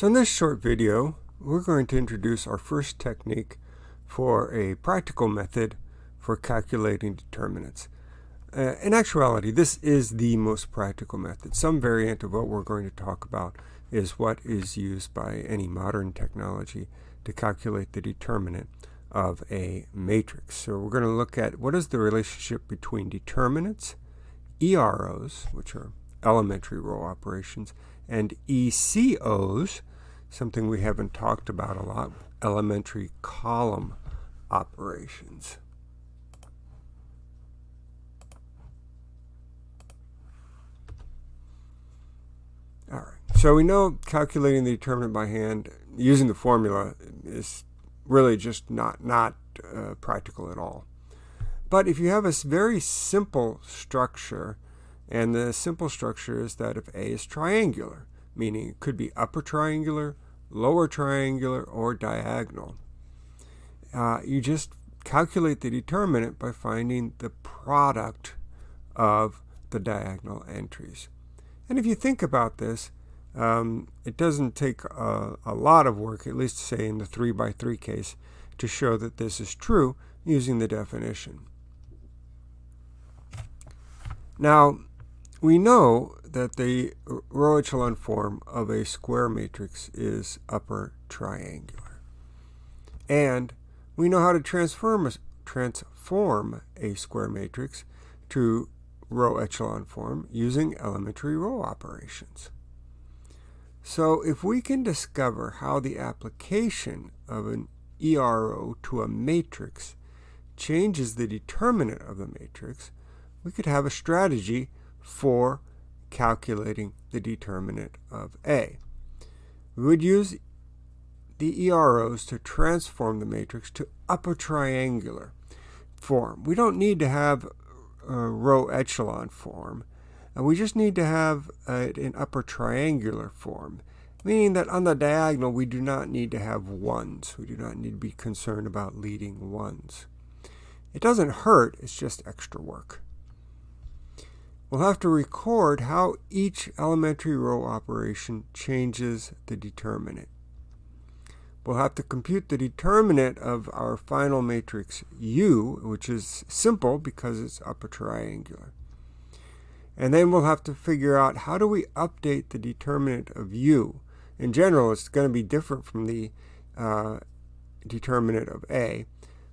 So in this short video, we're going to introduce our first technique for a practical method for calculating determinants. Uh, in actuality, this is the most practical method. Some variant of what we're going to talk about is what is used by any modern technology to calculate the determinant of a matrix. So we're going to look at what is the relationship between determinants, EROs, which are elementary row operations, and ECOs, something we haven't talked about a lot, elementary column operations. All right, so we know calculating the determinant by hand using the formula is really just not, not uh, practical at all. But if you have a very simple structure, and the simple structure is that if A is triangular, meaning it could be upper triangular, lower triangular, or diagonal. Uh, you just calculate the determinant by finding the product of the diagonal entries. And if you think about this, um, it doesn't take a, a, lot of work, at least say in the 3 by 3 case, to show that this is true using the definition. Now, we know that the row echelon form of a square matrix is upper triangular. And we know how to transform a, transform a square matrix to row echelon form using elementary row operations. So if we can discover how the application of an ERO to a matrix changes the determinant of the matrix, we could have a strategy for calculating the determinant of A. We would use the EROs to transform the matrix to upper triangular form. We don't need to have a row echelon form. And we just need to have it in upper triangular form, meaning that on the diagonal we do not need to have ones. We do not need to be concerned about leading ones. It doesn't hurt, it's just extra work. We'll have to record how each elementary row operation changes the determinant. We'll have to compute the determinant of our final matrix U, which is simple because it's upper triangular. And then we'll have to figure out how do we update the determinant of U. In general, it's going to be different from the uh, determinant of A.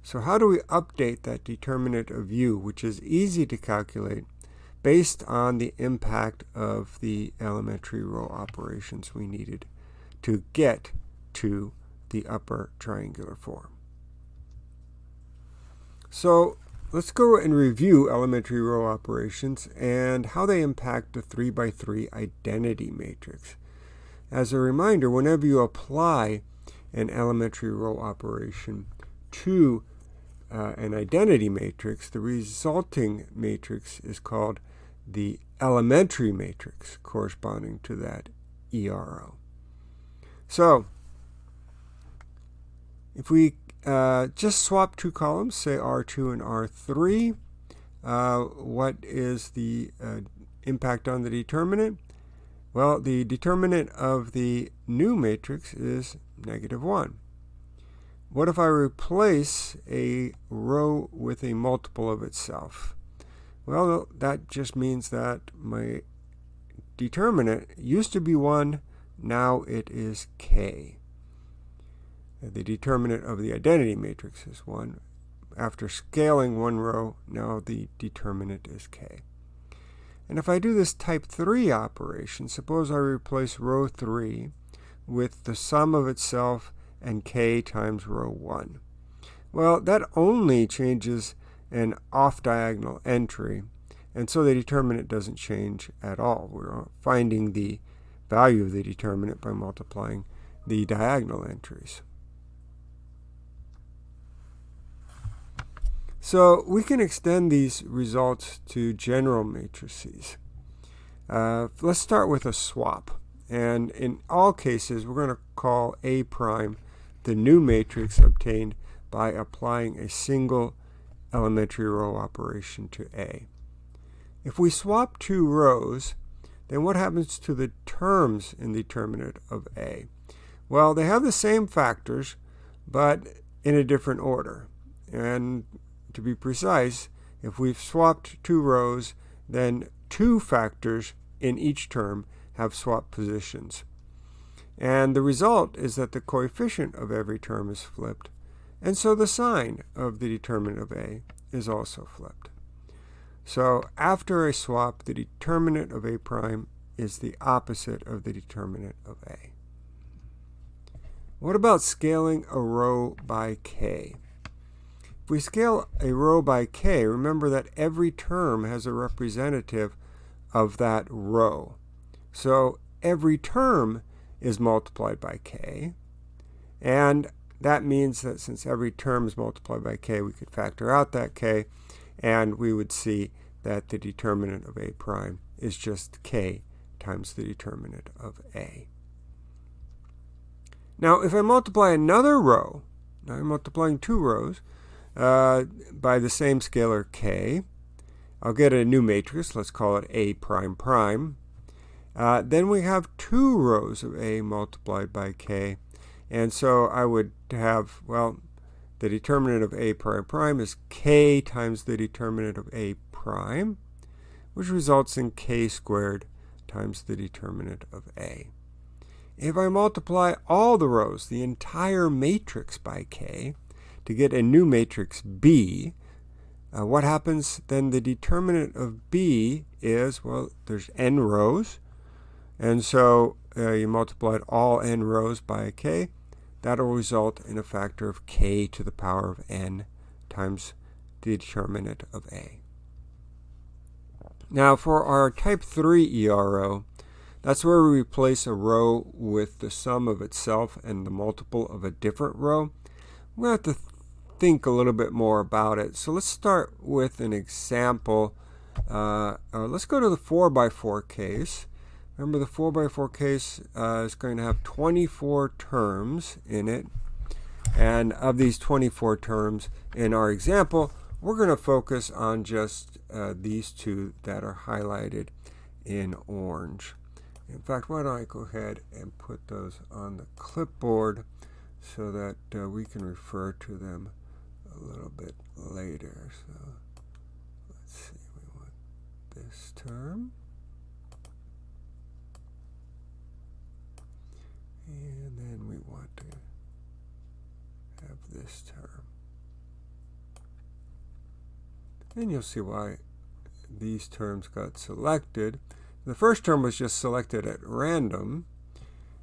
So how do we update that determinant of U, which is easy to calculate based on the impact of the elementary row operations we needed to get to the upper triangular form. So let's go and review elementary row operations and how they impact the 3 by 3 identity matrix. As a reminder, whenever you apply an elementary row operation to uh, an identity matrix, the resulting matrix is called the elementary matrix corresponding to that ERO. So, if we uh, just swap two columns, say R2 and R3, uh, what is the uh, impact on the determinant? Well, the determinant of the new matrix is negative 1. What if I replace a row with a multiple of itself? Well, that just means that my determinant used to be 1, now it is k. The determinant of the identity matrix is 1. After scaling one row, now the determinant is k. And if I do this type 3 operation, suppose I replace row 3 with the sum of itself and k times row 1. Well, that only changes an off-diagonal entry, and so the determinant doesn't change at all. We're finding the value of the determinant by multiplying the diagonal entries. So we can extend these results to general matrices. Uh, let's start with a swap. And in all cases, we're going to call A prime the new matrix obtained by applying a single elementary row operation to A. If we swap two rows, then what happens to the terms in the determinant of A? Well, they have the same factors, but in a different order. And to be precise, if we've swapped two rows, then two factors in each term have swapped positions. And the result is that the coefficient of every term is flipped, and so the sign of the determinant of A is also flipped. So after a swap, the determinant of A prime is the opposite of the determinant of A. What about scaling a row by k? If we scale a row by k, remember that every term has a representative of that row. So every term is multiplied by k, and that means that since every term is multiplied by k, we could factor out that k, and we would see that the determinant of a prime is just k times the determinant of a. Now, if I multiply another row, now I'm multiplying two rows, uh, by the same scalar k, I'll get a new matrix, let's call it A prime prime. Uh, then we have two rows of A multiplied by k, and so I would have, well, the determinant of A prime prime is k times the determinant of A prime, which results in k squared times the determinant of A. If I multiply all the rows, the entire matrix by k, to get a new matrix B, uh, what happens then? The determinant of B is, well, there's n rows, and so uh, you multiplied all n rows by k. That'll result in a factor of k to the power of n times the determinant of A. Now for our type 3 ERO, that's where we replace a row with the sum of itself and the multiple of a different row. To have to think a little bit more about it. So let's start with an example. Uh, uh, let's go to the 4 by 4 case. Remember the 4 by 4 case uh, is going to have 24 terms in it. And of these 24 terms in our example, we're going to focus on just uh, these two that are highlighted in orange. In fact, why don't I go ahead and put those on the clipboard so that uh, we can refer to them a little bit later. So let's see, we want this term. And then we want to have this term. And you'll see why these terms got selected. The first term was just selected at random.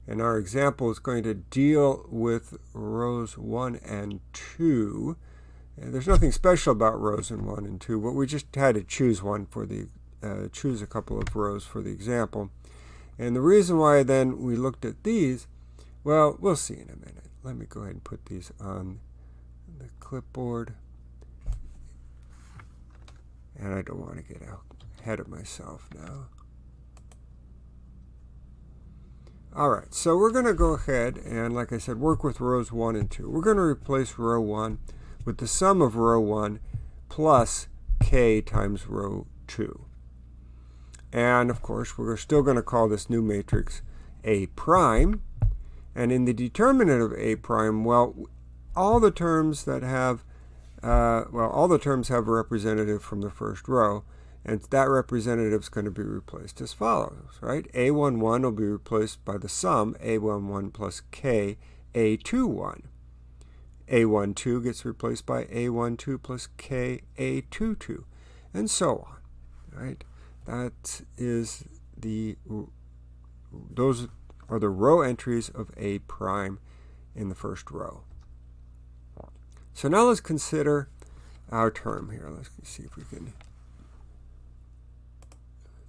And our example is going to deal with rows 1 and 2. And there's nothing special about rows in 1 and 2, but we just had to choose one for the, uh, choose a couple of rows for the example. And the reason why then we looked at these, well, we'll see in a minute. Let me go ahead and put these on the clipboard. And I don't want to get ahead of myself now. All right, so we're going to go ahead and, like I said, work with rows 1 and 2. We're going to replace row 1 with the sum of row 1 plus k times row 2. And, of course, we're still going to call this new matrix A prime. And in the determinant of A prime, well, all the terms that have, uh, well, all the terms have a representative from the first row. And that representative is going to be replaced as follows, right? A11 will be replaced by the sum A11 plus K A21. A12 gets replaced by A12 plus K A22, and so on, right? That is the, those are the row entries of A prime in the first row. So now let's consider our term here. Let's see if we can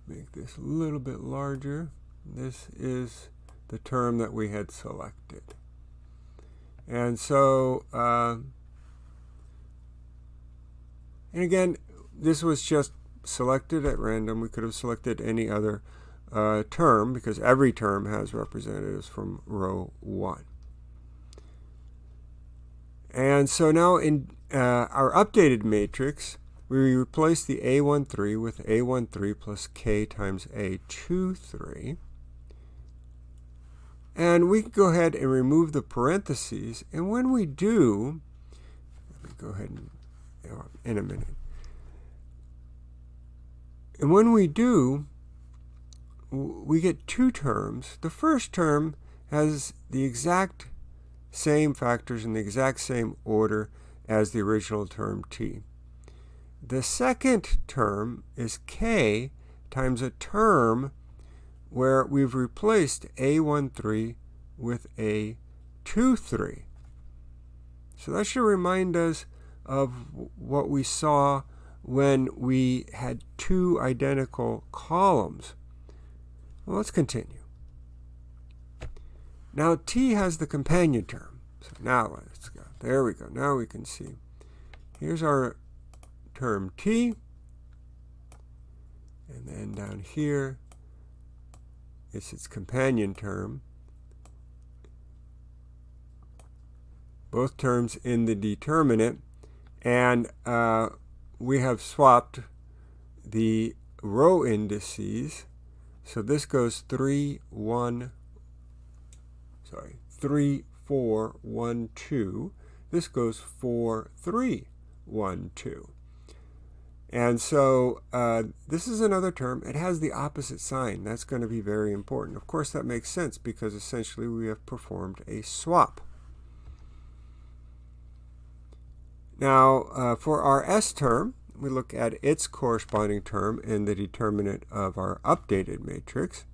make this a little bit larger. This is the term that we had selected. And so, uh, and again, this was just selected at random. We could have selected any other uh, term because every term has representatives from row 1. And so now in uh, our updated matrix, we replace the A13 with A13 plus K times A23. And we can go ahead and remove the parentheses. And when we do, let me go ahead and, in a minute. And when we do, we get two terms. The first term has the exact same factors in the exact same order as the original term t. The second term is k times a term where we've replaced A13 with A23. So that should remind us of what we saw when we had two identical columns. Well, let's continue. Now T has the companion term. So now let's go. There we go. Now we can see. Here's our term T. And then down here, it's its companion term. Both terms in the determinant. And uh, we have swapped the row indices. So this goes 3, 1, sorry, 3, 4, 1, 2. This goes 4, 3, 1, 2. And so uh, this is another term. It has the opposite sign. That's going to be very important. Of course, that makes sense because essentially we have performed a swap. Now, uh, for our S term, we look at its corresponding term in the determinant of our updated matrix.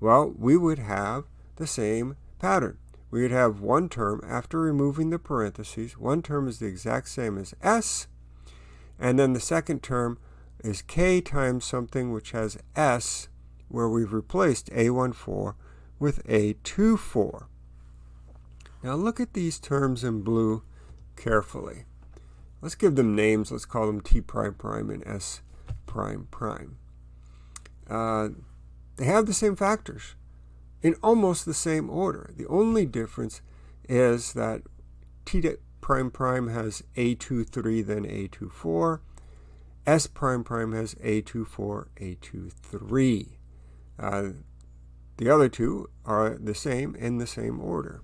Well, we would have the same pattern. We would have one term after removing the parentheses. One term is the exact same as S. And then the second term is K times something which has S, where we've replaced A14 with A24. Now look at these terms in blue carefully. Let's give them names. Let's call them T prime prime and S prime prime. Uh, they have the same factors in almost the same order. The only difference is that T prime prime has A23 then A24. S prime prime has A24, A23. Uh, the other two are the same in the same order.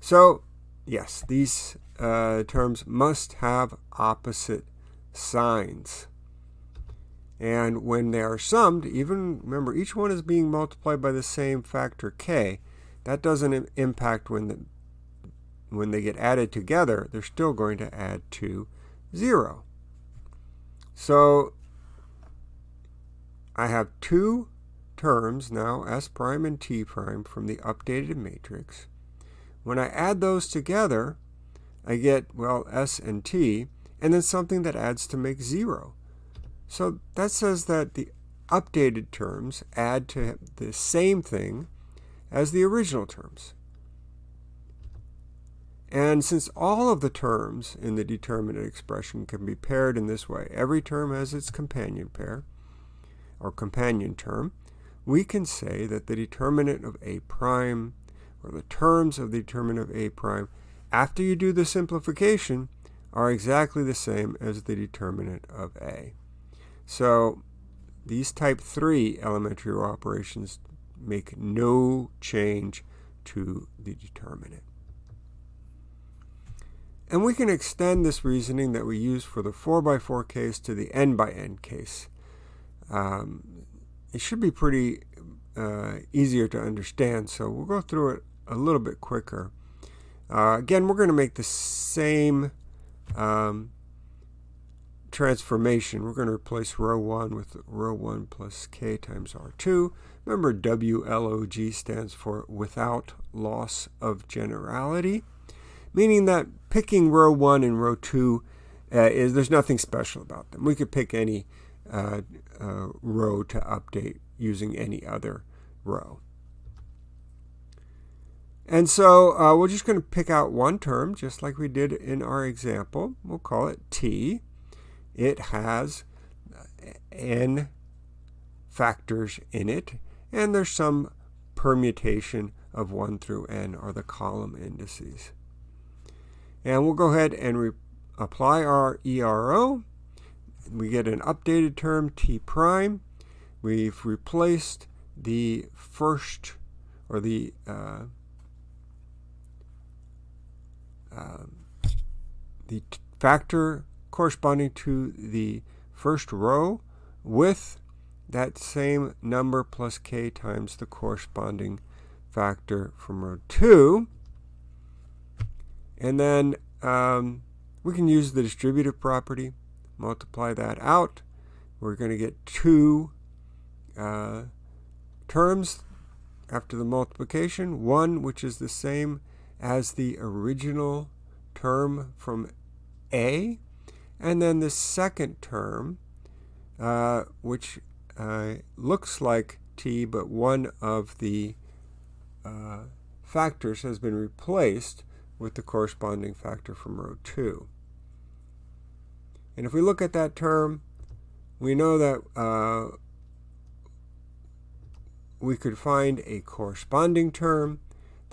So, yes, these uh, terms must have opposite signs. And when they are summed, even remember each one is being multiplied by the same factor k, that doesn't impact when the when they get added together, they're still going to add to 0. So I have two terms now, s prime and t prime, from the updated matrix. When I add those together, I get, well, S and T, and then something that adds to make 0. So that says that the updated terms add to the same thing as the original terms. And since all of the terms in the determinant expression can be paired in this way, every term has its companion pair, or companion term, we can say that the determinant of A prime, or the terms of the determinant of A prime, after you do the simplification, are exactly the same as the determinant of A. So these type 3 elementary operations make no change to the determinant. And we can extend this reasoning that we use for the 4 by 4 case to the n by n case. Um, it should be pretty uh, easier to understand, so we'll go through it a little bit quicker. Uh, again, we're going to make the same um, transformation. We're going to replace row 1 with row 1 plus k times r2. Remember, WLOG stands for without loss of generality, meaning that picking row 1 and row 2 uh, is there's nothing special about them. We could pick any uh, uh, row to update using any other row. And so uh, we're just going to pick out one term, just like we did in our example. We'll call it t. It has n factors in it, and there's some permutation of 1 through n, or the column indices. And we'll go ahead and apply our ERO. We get an updated term t prime. We've replaced the first or the uh, uh, the factor corresponding to the first row with that same number plus k times the corresponding factor from row 2. And then um, we can use the distributive property, multiply that out. We're going to get two uh, terms after the multiplication. One, which is the same as the original term from A. And then the second term, uh, which uh, looks like t, but one of the uh, factors has been replaced with the corresponding factor from row 2. And if we look at that term, we know that uh, we could find a corresponding term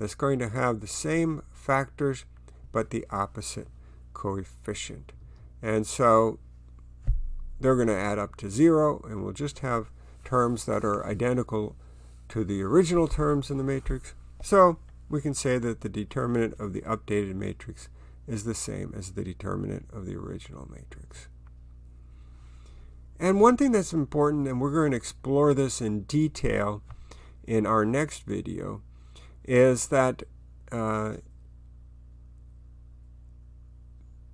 that's going to have the same factors but the opposite coefficient. And so they're going to add up to 0, and we'll just have terms that are identical to the original terms in the matrix. So we can say that the determinant of the updated matrix is the same as the determinant of the original matrix. And one thing that's important, and we're going to explore this in detail in our next video, is that uh,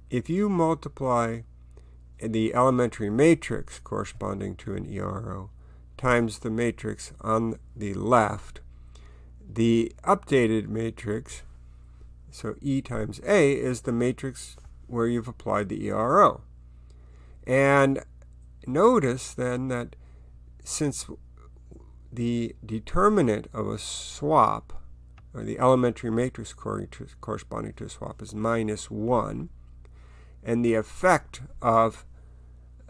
if you multiply the elementary matrix corresponding to an ERO times the matrix on the left, the updated matrix, so E times A, is the matrix where you've applied the ERO. And notice then that since the determinant of a swap, or the elementary matrix corresponding to a swap, is minus 1, and the effect of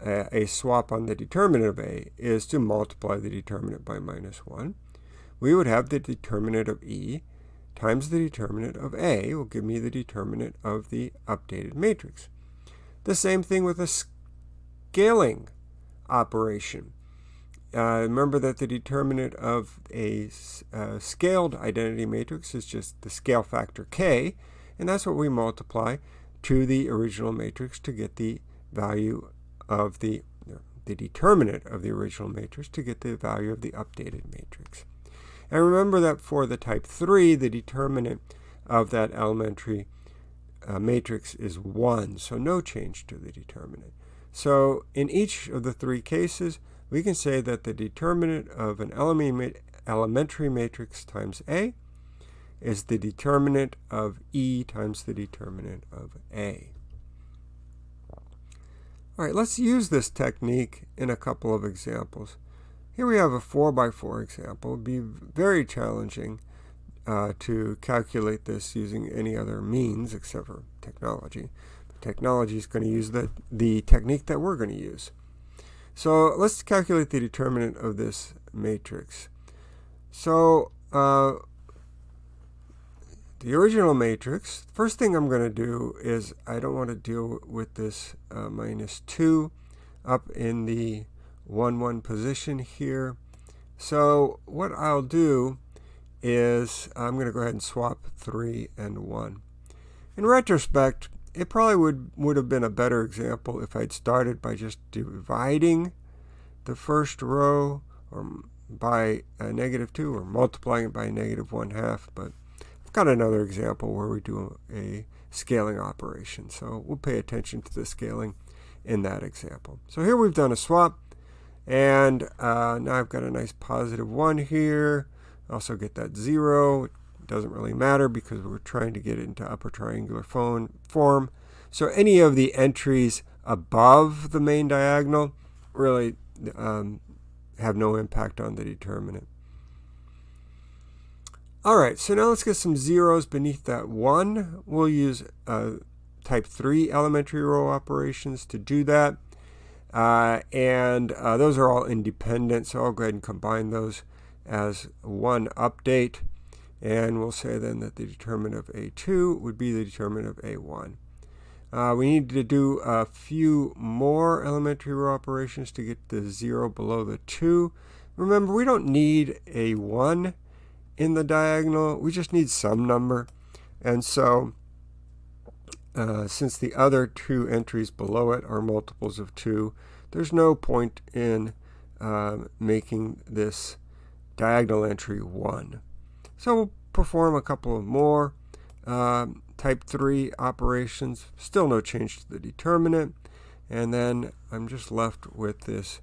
a, a swap on the determinant of A is to multiply the determinant by minus 1, we would have the determinant of E times the determinant of A will give me the determinant of the updated matrix. The same thing with a scaling operation. Uh, remember that the determinant of a uh, scaled identity matrix is just the scale factor k, and that's what we multiply to the original matrix to get the value of the, the determinant of the original matrix to get the value of the updated matrix. And remember that for the type 3, the determinant of that elementary uh, matrix is 1, so no change to the determinant. So in each of the three cases, we can say that the determinant of an elementary matrix times A is the determinant of E times the determinant of A. All right, let's use this technique in a couple of examples. Here we have a 4 by 4 example. It would be very challenging uh, to calculate this using any other means except for technology. Technology is going to use the, the technique that we're going to use. So let's calculate the determinant of this matrix. So uh, the original matrix, first thing I'm going to do is I don't want to deal with this uh, minus 2 up in the 1, 1 position here. So what I'll do is I'm going to go ahead and swap 3 and 1. In retrospect, it probably would, would have been a better example if I'd started by just dividing the first row or by a negative 2 or multiplying it by a negative 1 half, but I've got another example where we do a scaling operation. So we'll pay attention to the scaling in that example. So here we've done a swap. And uh, now I've got a nice positive 1 here. Also get that 0. It doesn't really matter because we're trying to get it into upper triangular form. So any of the entries above the main diagonal really um, have no impact on the determinant. All right, so now let's get some zeros beneath that 1. We'll use uh, type 3 elementary row operations to do that. Uh, and uh, those are all independent, so I'll go ahead and combine those as one update. And we'll say then that the determinant of A2 would be the determinant of A1. Uh, we need to do a few more elementary row operations to get the 0 below the 2. remember we don't need a 1 in the diagonal, we just need some number. And so uh, since the other two entries below it are multiples of 2, there's no point in uh, making this diagonal entry 1. So we'll perform a couple of more uh, type 3 operations. Still no change to the determinant. And then I'm just left with this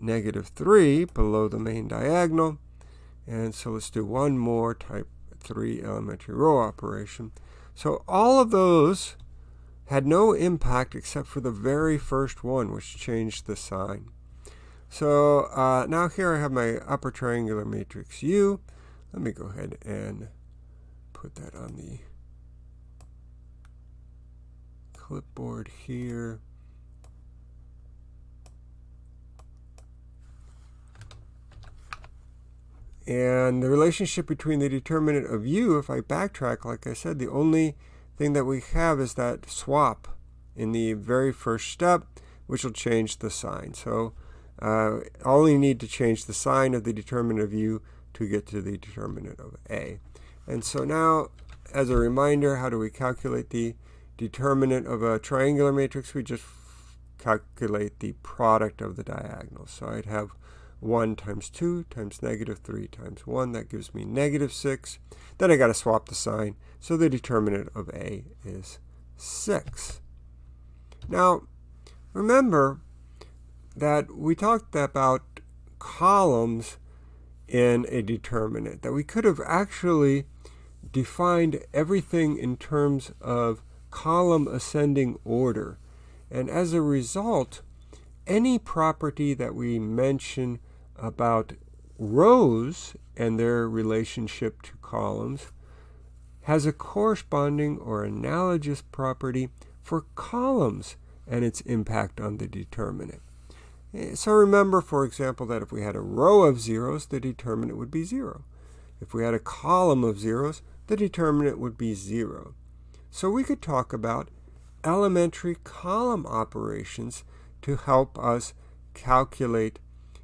negative 3 below the main diagonal. And so let's do one more type 3 elementary row operation. So all of those had no impact except for the very first one, which changed the sign. So uh, now here I have my upper triangular matrix U. Let me go ahead and put that on the clipboard here. And the relationship between the determinant of u, if I backtrack, like I said, the only thing that we have is that swap in the very first step, which will change the sign. So uh, only need to change the sign of the determinant of u to get to the determinant of a. And so now, as a reminder, how do we calculate the determinant of a triangular matrix? We just calculate the product of the diagonals. So I'd have 1 times 2 times negative 3 times 1. That gives me negative 6. Then I got to swap the sign. So the determinant of A is 6. Now, remember that we talked about columns in a determinant, that we could have actually defined everything in terms of column ascending order. And as a result, any property that we mention about rows and their relationship to columns has a corresponding or analogous property for columns and its impact on the determinant. Eh, so remember, for example, that if we had a row of zeros, the determinant would be 0. If we had a column of zeros, the determinant would be 0. So we could talk about elementary column operations to help us calculate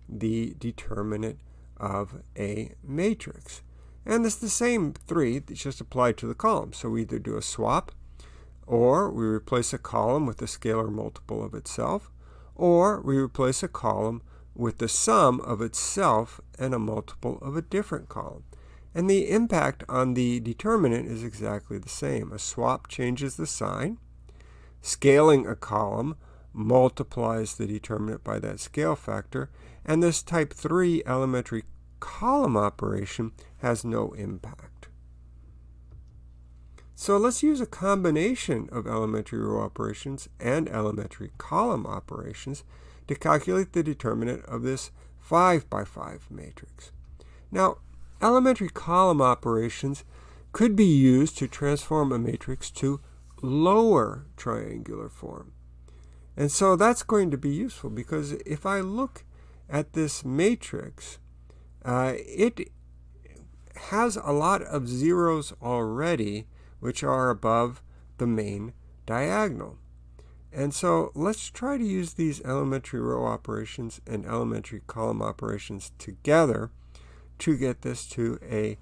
the determinant of a matrix. And it's the same three, it's just applied to the column. So we either do a swap, or we replace a column with a scalar multiple of itself, or we replace a column with the sum of itself and a multiple of a different column. And the impact on the determinant is exactly the same. A swap changes the sign. Scaling a column multiplies the determinant by that scale factor. And this type 3 elementary column operation has no impact. So let's use a combination of elementary row operations and elementary column operations to calculate the determinant of this 5 by 5 matrix. Now, elementary column operations could be used to transform a matrix to lower triangular form. And so that's going to be useful because if I look at this matrix, uh, it has a lot of zeros already, which are above the main diagonal. And so let's try to use these elementary row operations and elementary column operations together to get this to a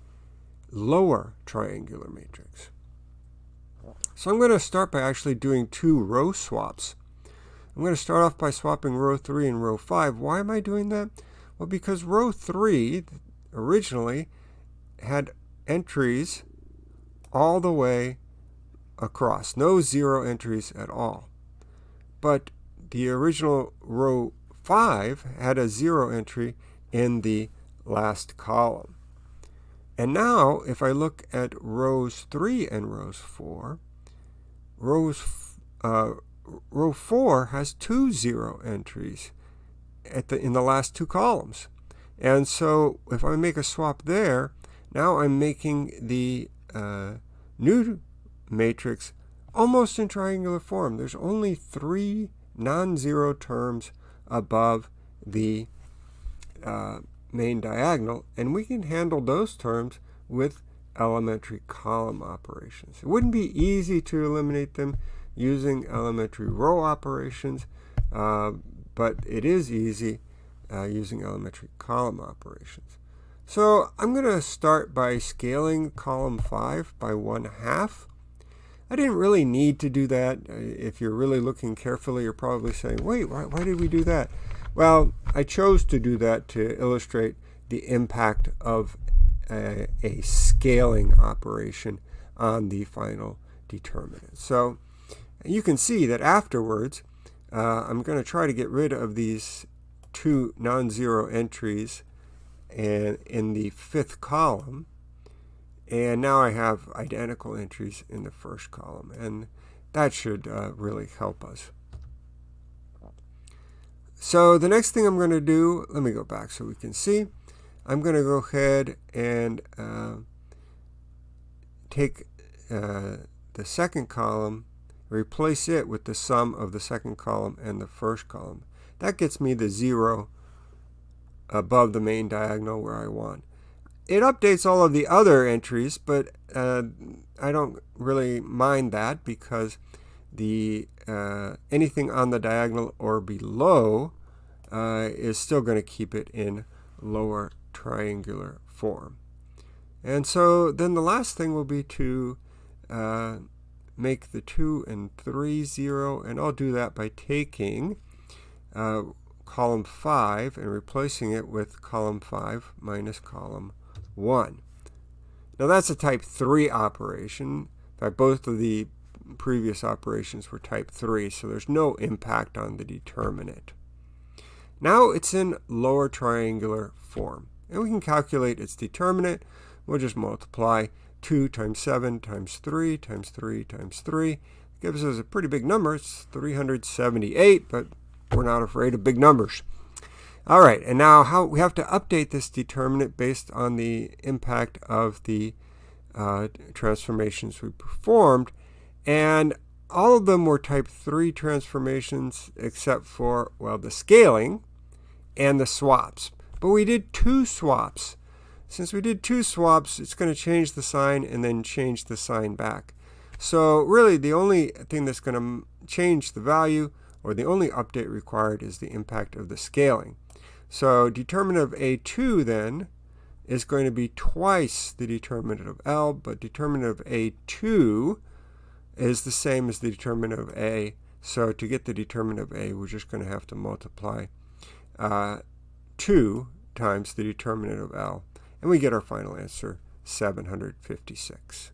lower triangular matrix. So I'm going to start by actually doing two row swaps. I'm going to start off by swapping row 3 and row 5. Why am I doing that? Well, because row 3 originally had entries all the way across, no zero entries at all. But the original row 5 had a zero entry in the last column. And now, if I look at rows 3 and rows 4, rows, uh, row 4 has two zero entries at the, in the last two columns. And so if I make a swap there, now I'm making the uh, new matrix almost in triangular form. There's only three non-zero terms above the uh, main diagonal, and we can handle those terms with elementary column operations. It wouldn't be easy to eliminate them using elementary row operations, uh, but it is easy uh, using elementary column operations. So I'm going to start by scaling column 5 by 1 half. I didn't really need to do that. If you're really looking carefully, you're probably saying, wait, why, why did we do that? Well, I chose to do that to illustrate the impact of a, a scaling operation on the final determinant. So you can see that afterwards, uh, I'm going to try to get rid of these two non-zero entries and in the fifth column. And now I have identical entries in the first column. And that should uh, really help us. So the next thing I'm going to do, let me go back so we can see. I'm going to go ahead and uh, take uh, the second column, replace it with the sum of the second column and the first column. That gets me the 0 above the main diagonal where I want. It updates all of the other entries, but uh, I don't really mind that because the uh, anything on the diagonal or below uh, is still going to keep it in lower triangular form. And so then the last thing will be to uh, make the 2 and 3 0, and I'll do that by taking uh, column 5 and replacing it with column 5 minus column 1. Now that's a type 3 operation. In fact, both of the previous operations were type 3, so there's no impact on the determinant. Now it's in lower triangular form, and we can calculate its determinant. We'll just multiply 2 times 7 times 3 times 3 times 3. gives us a pretty big number. It's 378, but we're not afraid of big numbers. All right, and now how we have to update this determinant based on the impact of the uh, transformations we performed. And all of them were type 3 transformations except for, well, the scaling and the swaps. But we did two swaps. Since we did two swaps, it's going to change the sign and then change the sign back. So really, the only thing that's going to change the value or the only update required is the impact of the scaling. So determinant of A2 then is going to be twice the determinant of L, but determinant of A2 is the same as the determinant of A. So to get the determinant of A, we're just going to have to multiply uh, 2 times the determinant of L. And we get our final answer, 756.